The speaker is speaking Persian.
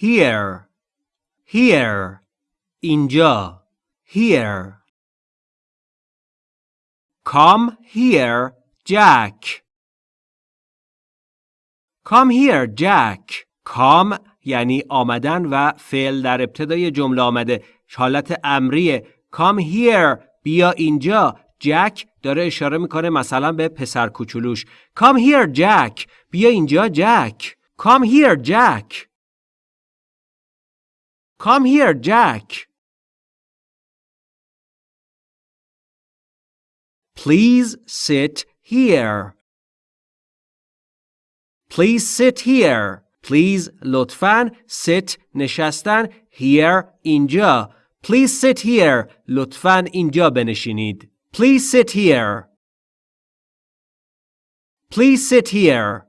here. Here. اینجا here. Come here Jack. Come here Jack. Come یعنی آمدن و فعل در ابتدای جمله آمده. حالت امریه. Come here. بیا اینجا. جک داره اشاره می‌کنه مثلا به پسر کوچولوش. Come here جک بیا اینجا جک come here جک come here جک please sit here please sit here please لطفاً sit نشستن here اینجا please sit here لطفاً اینجا بنشینید please sit here please sit here